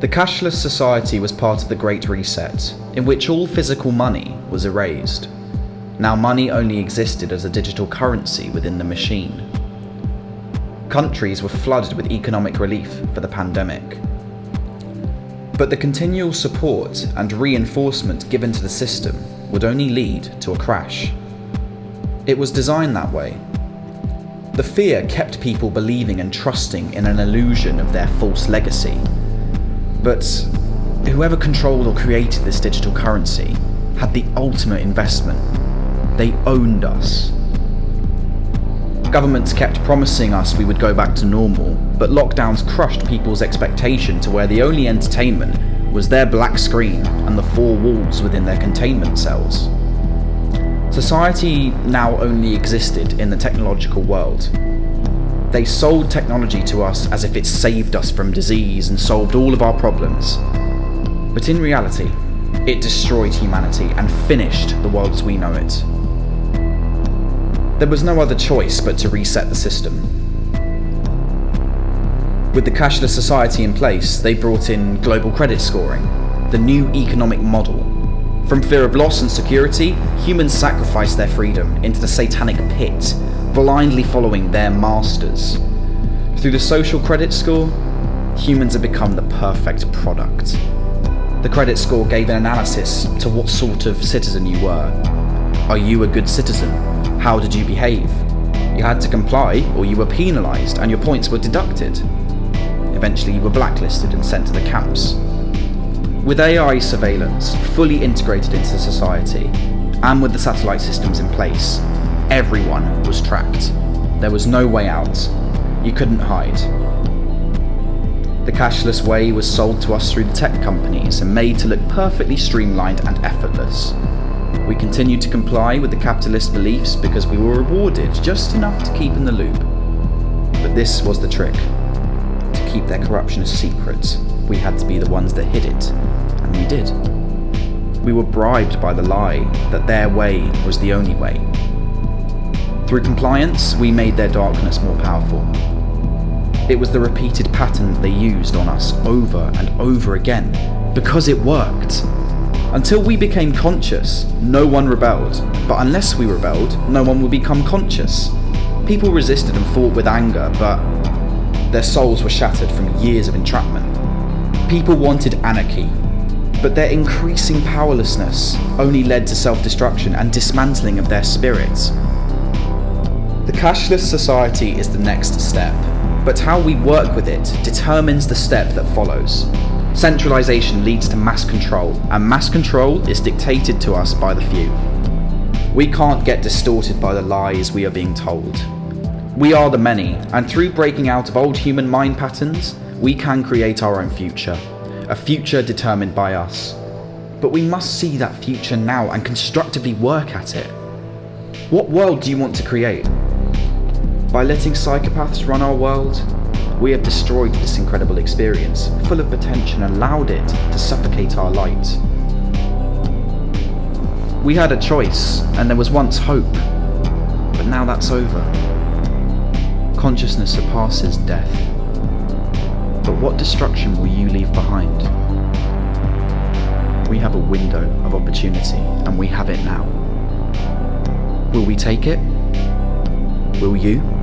The cashless society was part of the Great Reset, in which all physical money was erased. Now money only existed as a digital currency within the machine. Countries were flooded with economic relief for the pandemic. But the continual support and reinforcement given to the system would only lead to a crash. It was designed that way. The fear kept people believing and trusting in an illusion of their false legacy. But whoever controlled or created this digital currency had the ultimate investment. They owned us. Governments kept promising us we would go back to normal, but lockdowns crushed people's expectation to where the only entertainment was their black screen and the four walls within their containment cells. Society now only existed in the technological world. They sold technology to us as if it saved us from disease and solved all of our problems. But in reality, it destroyed humanity and finished the world as we know it. There was no other choice but to reset the system. With the cashless society in place, they brought in global credit scoring, the new economic model. From fear of loss and security, humans sacrificed their freedom into the satanic pit, blindly following their masters. Through the social credit score, humans have become the perfect product. The credit score gave an analysis to what sort of citizen you were. Are you a good citizen? How did you behave? You had to comply or you were penalised and your points were deducted. Eventually you were blacklisted and sent to the camps. With AI surveillance fully integrated into society, and with the satellite systems in place, everyone was tracked. There was no way out. You couldn't hide. The cashless way was sold to us through the tech companies and made to look perfectly streamlined and effortless. We continued to comply with the capitalist beliefs because we were rewarded just enough to keep in the loop. But this was the trick. To keep their corruption a secret, we had to be the ones that hid it, and we did. We were bribed by the lie that their way was the only way. Through compliance, we made their darkness more powerful. It was the repeated pattern that they used on us over and over again, because it worked. Until we became conscious, no one rebelled, but unless we rebelled, no one would become conscious. People resisted and fought with anger, but their souls were shattered from years of entrapment. People wanted anarchy, but their increasing powerlessness only led to self-destruction and dismantling of their spirits. The cashless society is the next step, but how we work with it determines the step that follows. Centralisation leads to mass control, and mass control is dictated to us by the few. We can't get distorted by the lies we are being told. We are the many, and through breaking out of old human mind patterns, we can create our own future. A future determined by us. But we must see that future now and constructively work at it. What world do you want to create? By letting psychopaths run our world, we have destroyed this incredible experience, full of potential and allowed it to suffocate our light. We had a choice, and there was once hope, but now that's over. Consciousness surpasses death. But what destruction will you leave behind? We have a window of opportunity, and we have it now. Will we take it? Will you?